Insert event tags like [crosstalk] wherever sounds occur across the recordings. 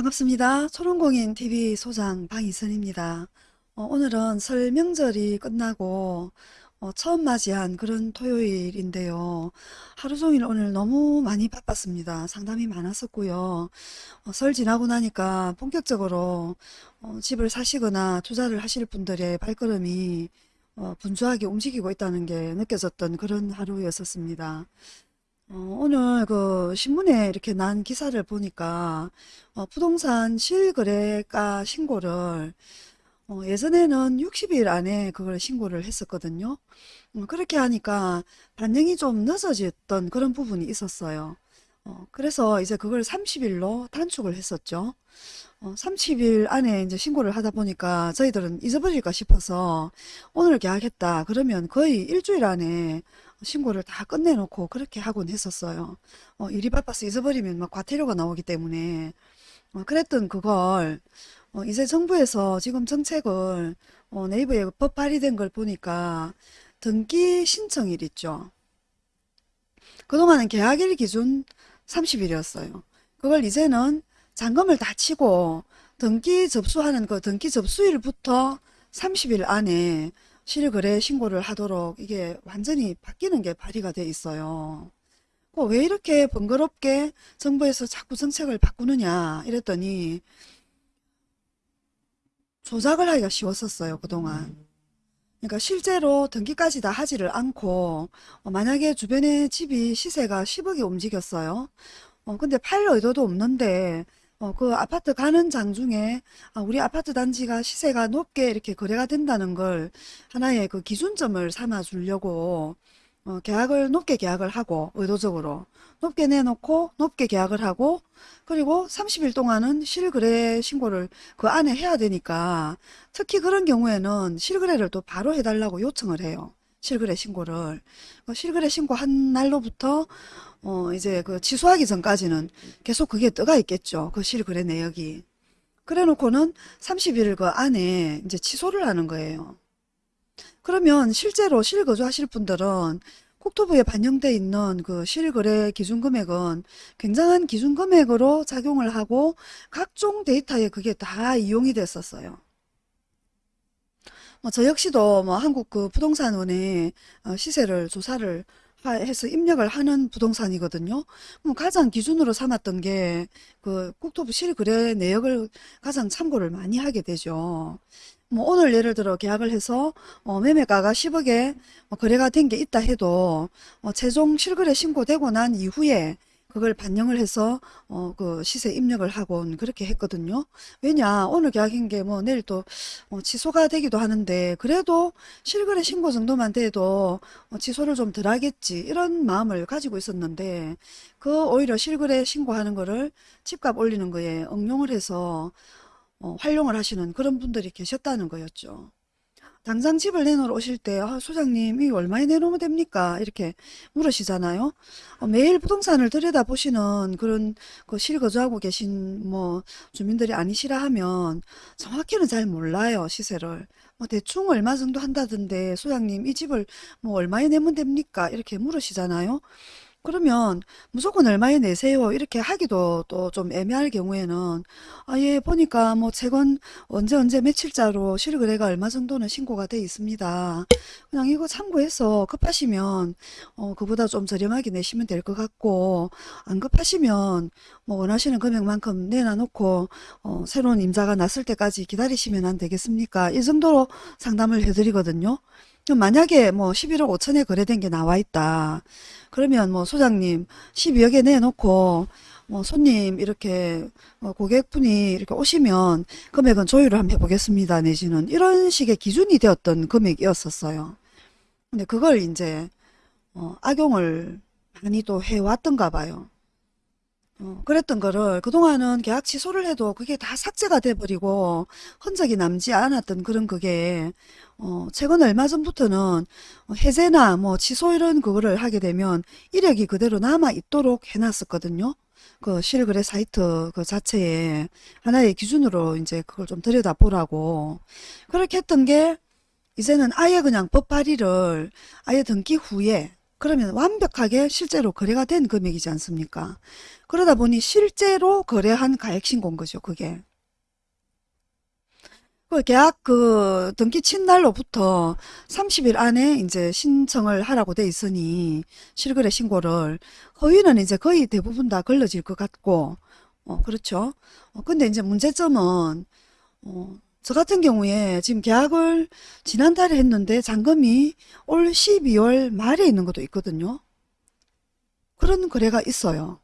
반갑습니다. 초롱공인 TV 소장 방희선입니다. 어, 오늘은 설 명절이 끝나고 어, 처음 맞이한 그런 토요일인데요. 하루 종일 오늘 너무 많이 바빴습니다. 상담이 많았었고요. 어, 설 지나고 나니까 본격적으로 어, 집을 사시거나 투자를 하실 분들의 발걸음이 어, 분주하게 움직이고 있다는 게 느껴졌던 그런 하루였었습니다. 어, 오늘 그 신문에 이렇게 난 기사를 보니까 어, 부동산 실거래가 신고를 어, 예전에는 60일 안에 그걸 신고를 했었거든요. 음, 그렇게 하니까 반영이 좀 늦어졌던 그런 부분이 있었어요. 어, 그래서 이제 그걸 30일로 단축을 했었죠. 어, 30일 안에 이제 신고를 하다 보니까 저희들은 잊어버릴까 싶어서 오늘 계약했다. 그러면 거의 일주일 안에 신고를 다 끝내놓고 그렇게 하곤 했었어요. 어, 일이 바빠서 잊어버리면 막 과태료가 나오기 때문에 어, 그랬던 그걸 어, 이제 정부에서 지금 정책을 어, 네이버에 법 발의된 걸 보니까 등기 신청일 있죠. 그동안은 계약일 기준 30일이었어요. 그걸 이제는 잔금을 다 치고 등기 접수하는 그 등기 접수일부터 30일 안에 실거래 신고를 하도록 이게 완전히 바뀌는 게 발의가 돼 있어요. 어, 왜 이렇게 번거롭게 정부에서 자꾸 정책을 바꾸느냐 이랬더니 조작을 하기가 쉬웠었어요 그동안. 그러니까 실제로 등기까지 다 하지를 않고 어, 만약에 주변에 집이 시세가 10억이 움직였어요. 어, 근데 팔 의도도 없는데 어, 그 아파트 가는 장 중에 아, 우리 아파트 단지가 시세가 높게 이렇게 거래가 된다는 걸 하나의 그 기준점을 삼아 주려고 어, 계약을 높게 계약을 하고 의도적으로 높게 내놓고 높게 계약을 하고 그리고 30일 동안은 실거래 신고를 그 안에 해야 되니까 특히 그런 경우에는 실거래를 또 바로 해달라고 요청을 해요. 실거래 신고를 그 실거래 신고한 날로부터 어 이제 그 취소하기 전까지는 계속 그게 떠가 있겠죠. 그 실거래 내역이. 그래 놓고는 30일 그 안에 이제 취소를 하는 거예요. 그러면 실제로 실거주 하실 분들은 국토부에 반영돼 있는 그 실거래 기준금액은 굉장한 기준금액으로 작용을 하고 각종 데이터에 그게 다 이용이 됐었어요. 뭐 저 역시도 뭐 한국 그 부동산원의 어, 시세를 조사를 해서 입력을 하는 부동산이거든요. 그럼 가장 기준으로 삼았던 게 그 국토부 실거래 내역을 가장 참고를 많이 하게 되죠. 뭐 오늘 예를 들어 계약을 해서 어 매매가가 10억에 뭐 거래가 된 게 있다 해도 어 최종 실거래 신고되고 난 이후에 그걸 반영을 해서 어 그 시세 입력을 하곤 그렇게 했거든요. 왜냐 오늘 계약인 게 뭐 내일 또 어 취소가 되기도 하는데 그래도 실거래 신고 정도만 돼도 어 취소를 좀 덜 하겠지 이런 마음을 가지고 있었는데 그 오히려 실거래 신고하는 거를 집값 올리는 거에 응용을 해서 어 활용을 하시는 그런 분들이 계셨다는 거였죠. 당장 집을 내놓으러 오실 때 아, 소장님 이 얼마에 내놓으면 됩니까? 이렇게 물으시잖아요. 어, 매일 부동산을 들여다보시는 그런 그 실거주하고 계신 뭐 주민들이 아니시라 하면 정확히는 잘 몰라요 시세를. 뭐 대충 얼마 정도 한다던데 소장님 이 집을 뭐 얼마에 내면 됩니까? 이렇게 물으시잖아요. 그러면 무조건 얼마에 내세요 이렇게 하기도 또 좀 애매할 경우에는 아예 보니까 뭐 채권 언제 언제 며칠자로 실거래가 얼마 정도는 신고가 돼 있습니다. 그냥 이거 참고해서 급하시면 어 그보다 좀 저렴하게 내시면 될 것 같고 안 급하시면 뭐 원하시는 금액만큼 내놔놓고 어 새로운 임자가 났을 때까지 기다리시면 안 되겠습니까? 이 정도로 상담을 해드리거든요. 만약에 뭐 11억 5천에 거래된 게 나와 있다. 그러면 뭐 소장님 12억에 내놓고 뭐 손님 이렇게 뭐 고객분이 이렇게 오시면 금액은 조율을 한번 해보겠습니다 내지는 이런 식의 기준이 되었던 금액이었었어요. 근데 그걸 이제 어, 악용을 많이 또 해왔던가 봐요. 어, 그랬던 거를 그동안은 계약 취소를 해도 그게 다 삭제가 돼버리고 흔적이 남지 않았던 그런 그게 어, 최근 얼마 전부터는 어, 해제나 뭐 취소 이런 그거를 하게 되면 이력이 그대로 남아 있도록 해놨었거든요. 그 실거래 사이트 그 자체에 하나의 기준으로 이제 그걸 좀 들여다 보라고 그렇게 했던 게 이제는 아예 그냥 법 발의를 아예 등기 후에 그러면 완벽하게 실제로 거래가 된 금액이지 않습니까? 그러다 보니 실제로 거래한 가액 신고인 거죠, 그게. 그 계약 그 등기 친 날로부터 30일 안에 이제 신청을 하라고 돼 있으니 실거래 신고를 허위는 이제 거의 대부분 다 걸러질 것 같고 어 그렇죠. 어 근데 이제 문제점은 어 저 같은 경우에 지금 계약을 지난달에 했는데 잔금이 올 12월 말에 있는 것도 있거든요. 그런 거래가 있어요.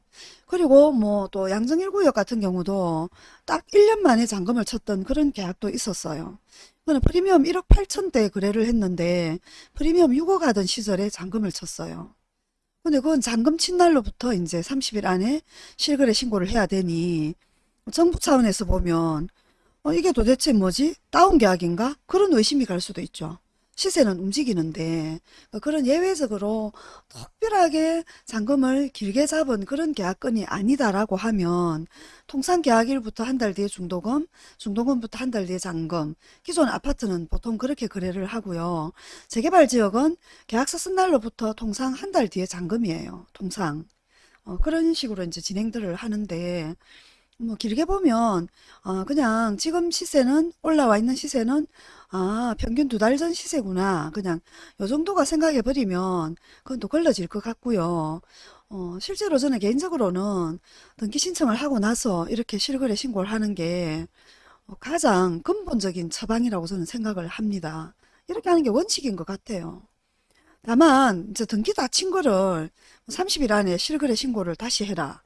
그리고 뭐 또 양정일구역 같은 경우도 딱 1년 만에 잔금을 쳤던 그런 계약도 있었어요. 그는 프리미엄 1억 8천대 거래를 했는데 프리미엄 6억 하던 시절에 잔금을 쳤어요. 근데 그건 잔금 친 날로부터 이제 30일 안에 실거래 신고를 해야 되니 정부 차원에서 보면 어, 이게 도대체 뭐지? 다운 계약인가? 그런 의심이 갈 수도 있죠. 시세는 움직이는데 어, 그런 예외적으로 특별하게 잔금을 길게 잡은 그런 계약건이 아니다라고 하면 통상 계약일부터 한 달 뒤에 중도금, 중도금부터 한 달 뒤에 잔금. 기존 아파트는 보통 그렇게 거래를 하고요. 재개발 지역은 계약서 쓴 날로부터 통상 한 달 뒤에 잔금이에요. 통상. 어, 그런 식으로 이제 진행들을 하는데 뭐 길게 보면 어, 그냥 지금 시세는 올라와 있는 시세는 아 평균 두 달 전 시세구나. 그냥 요 정도가 생각해 버리면 그건 또 걸러질 것 같고요. 어, 실제로 저는 개인적으로는 등기 신청을 하고 나서 이렇게 실거래 신고를 하는 게 어, 가장 근본적인 처방이라고 저는 생각을 합니다. 이렇게 하는 게 원칙인 것 같아요. 다만 이제 등기 다 친 거를 30일 안에 실거래 신고를 다시 해라. 어,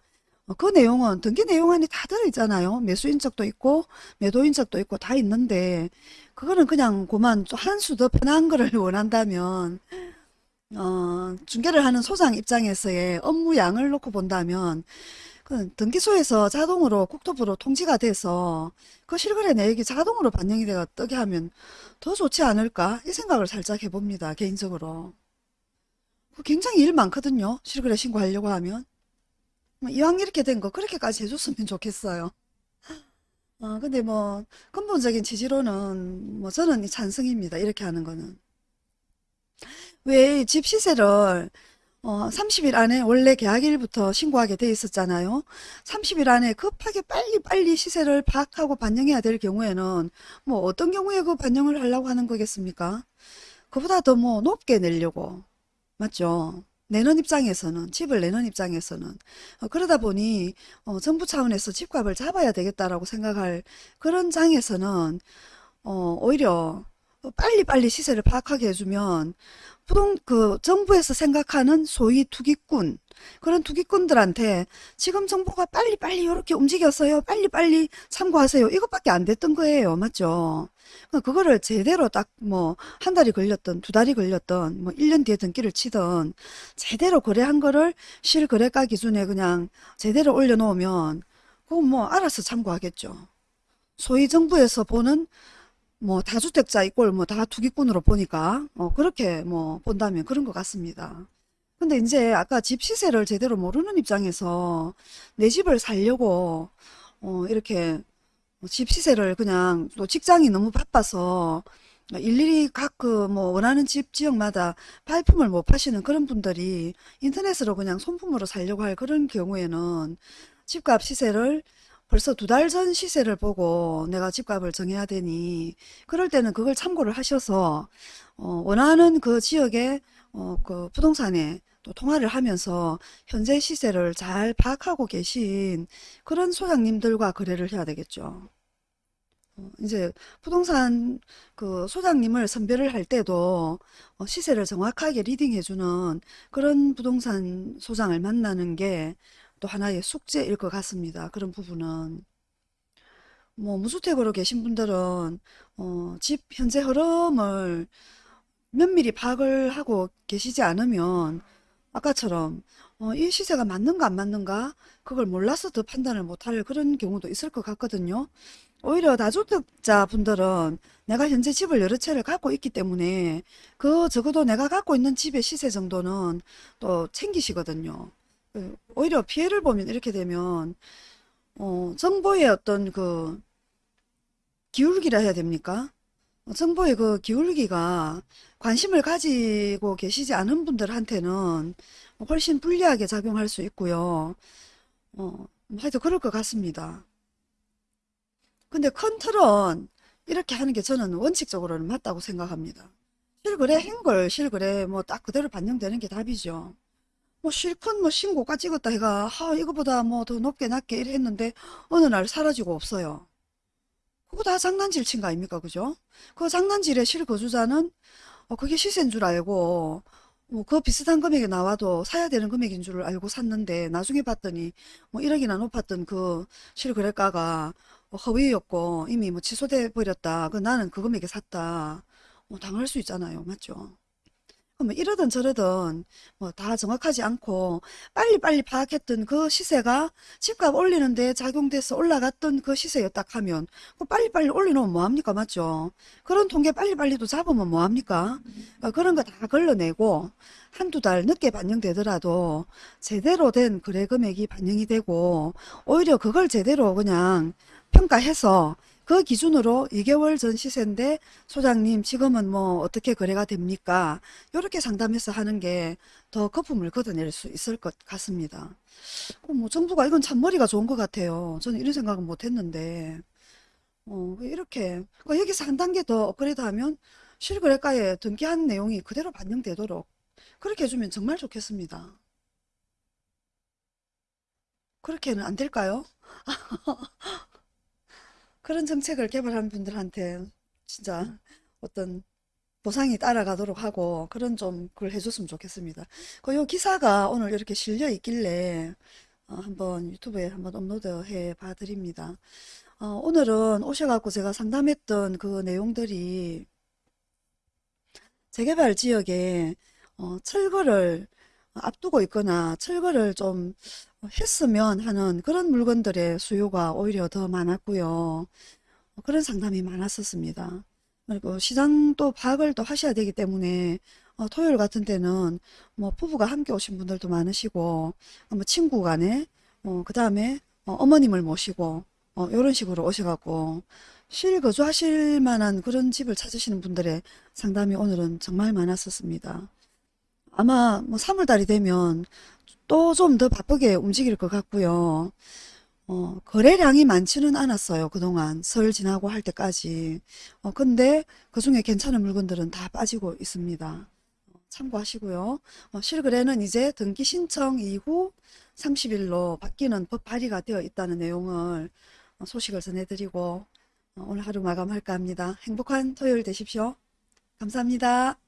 그 내용은 등기 내용 안에 다 들어있잖아요. 매수인적도 있고 매도인적도 있고 다 있는데 그거는 그냥 그만 한 수 더 편한 거를 [laughs] 원한다면 어, 중개를 하는 소장 입장에서의 업무 양을 놓고 본다면 그 등기소에서 자동으로 국토부로 통지가 돼서 그 실거래 내역이 자동으로 반영이 되어 뜨게 하면 더 좋지 않을까 이 생각을 살짝 해봅니다. 개인적으로. 그 굉장히 일 많거든요. 실거래 신고하려고 하면. 뭐 이왕 이렇게 된 거 그렇게까지 해줬으면 좋겠어요. 어, 근데 뭐 근본적인 취지로는 뭐 저는 찬성입니다. 이렇게 하는 거는. 왜 집 시세를 어, 30일 안에 원래 계약일부터 신고하게 돼 있었잖아요. 30일 안에 급하게 빨리빨리 시세를 파악하고 반영해야 될 경우에는 뭐 어떤 경우에 그 반영을 하려고 하는 거겠습니까? 그보다 더 뭐 높게 내려고. 맞죠? 내는 입장에서는 집을 내는 입장에서는 어, 그러다 보니 어, 정부 차원에서 집값을 잡아야 되겠다라고 생각할 그런 장에서는 어, 오히려 빨리빨리 시세를 파악하게 해주면 부동 그 정부에서 생각하는 소위 투기꾼 그런 투기꾼들한테 지금 정부가 빨리빨리 이렇게 움직였어요. 빨리빨리 참고하세요. 이것밖에 안 됐던 거예요. 맞죠? 그러니까 그거를 제대로 딱 뭐 한 달이 걸렸던 두 달이 걸렸던 뭐 1년 뒤에 등기를 치던 제대로 거래한 거를 실거래가 기준에 그냥 제대로 올려놓으면 그건 뭐 알아서 참고하겠죠. 소위 정부에서 보는 뭐 다주택자 이꼴 뭐 다 투기꾼으로 보니까 어 그렇게 뭐 본다면 그런 것 같습니다. 근데 이제 아까 집 시세를 제대로 모르는 입장에서 내 집을 살려고 어 이렇게 집 시세를 그냥 또 직장이 너무 바빠서 일일이 각 그 뭐 원하는 집 지역마다 발품을 못 파시는 그런 분들이 인터넷으로 그냥 손품으로 살려고 할 그런 경우에는 집값 시세를 벌써 두 달 전 시세를 보고 내가 집값을 정해야 되니 그럴 때는 그걸 참고를 하셔서 어, 원하는 그 지역의 어, 그 부동산에 또 통화를 하면서 현재 시세를 잘 파악하고 계신 그런 소장님들과 거래를 해야 되겠죠. 어, 이제 부동산 그 소장님을 선별을 할 때도 어, 시세를 정확하게 리딩해주는 그런 부동산 소장을 만나는 게 또 하나의 숙제일 것 같습니다. 그런 부분은. 뭐 무주택으로 계신 분들은 어, 집 현재 흐름을 면밀히 파악을 하고 계시지 않으면 아까처럼 어, 이 시세가 맞는가 안 맞는가 그걸 몰라서 더 판단을 못할 그런 경우도 있을 것 같거든요. 오히려 다주택자 분들은 내가 현재 집을 여러 채를 갖고 있기 때문에 그 적어도 내가 갖고 있는 집의 시세 정도는 또 챙기시거든요. 그 오히려 피해를 보면 이렇게 되면 어, 정보의 어떤 그 기울기라 해야 됩니까? 어, 정보의 그 기울기가 관심을 가지고 계시지 않은 분들한테는 훨씬 불리하게 작용할 수 있고요. 어, 하여튼 그럴 것 같습니다. 근데 큰 틀은 이렇게 하는 게 저는 원칙적으로는 맞다고 생각합니다. 실거래 행걸 실거래 뭐 딱 그대로 반영되는 게 답이죠. 뭐 실컷 뭐 신고가 찍었다 해가 하 이거보다 뭐 더 높게 낮게 이래 했는데 어느 날 사라지고 없어요. 그거 다 장난질 친 거 아닙니까 그죠? 그 장난질의 실거주자는 어, 그게 시세인 줄 알고 뭐 그 비슷한 금액이 나와도 사야 되는 금액인 줄 알고 샀는데 나중에 봤더니 뭐 1억이나 높았던 그 실거래가가 어, 허위였고 이미 뭐 취소돼 버렸다. 그 나는 그 금액에 샀다. 뭐 당할 수 있잖아요. 맞죠? 뭐 이러든 저러든 뭐 다 정확하지 않고 빨리빨리 파악했던 그 시세가 집값 올리는데 작용돼서 올라갔던 그 시세였다 하면 그 빨리빨리 올려놓으면 뭐합니까 맞죠? 그런 통계 빨리빨리도 잡으면 뭐합니까? 어, 그런 거 다 걸러내고 한두 달 늦게 반영되더라도 제대로 된 거래 금액이 반영이 되고 오히려 그걸 제대로 그냥 평가해서 그 기준으로 2개월 전 시세인데 소장님 지금은 뭐 어떻게 거래가 됩니까? 이렇게 상담해서 하는 게 더 거품을 걷어낼 수 있을 것 같습니다. 어, 뭐 정부가 이건 참 머리가 좋은 것 같아요. 저는 이런 생각은 못 했는데 어, 이렇게 그 여기서 한 단계 더 업그레이드하면 실거래가에 등기한 내용이 그대로 반영되도록 그렇게 해주면 정말 좋겠습니다. 그렇게는 안 될까요? [laughs] 그런 정책을 개발한 분들한테 진짜 어떤 보상이 따라가도록 하고 그런 좀 그걸 해줬으면 좋겠습니다. 그요 기사가 오늘 이렇게 실려 있길래 어, 한번 유튜브에 한번 업로드 해 봐드립니다. 어, 오늘은 오셔갖고 제가 상담했던 그 내용들이 재개발 지역에 어, 철거를 앞두고 있거나 철거를 좀 했으면 하는 그런 물건들의 수요가 오히려 더 많았고요. 그런 상담이 많았었습니다. 그리고 시장 또 파악을 또 하셔야 되기 때문에 어, 토요일 같은 때는 뭐 부부가 함께 오신 분들도 많으시고 어, 뭐 친구 간에 어, 그 다음에 어, 머님을 모시고 어, 이런 식으로 오셔갖고 실거주하실 만한 그런 집을 찾으시는 분들의 상담이 오늘은 정말 많았었습니다. 아마 뭐 3월달이 되면 또 좀 더 바쁘게 움직일 것 같고요. 어, 거래량이 많지는 않았어요. 그동안 설 지나고 할 때까지. 어, 근데 그 중에 괜찮은 물건들은 다 빠지고 있습니다. 어, 참고하시고요. 어, 실거래는 이제 등기 신청 이후 30일로 바뀌는 법 발의가 되어 있다는 내용을 어, 소식을 전해드리고 어, 오늘 하루 마감할까 합니다. 행복한 토요일 되십시오. 감사합니다.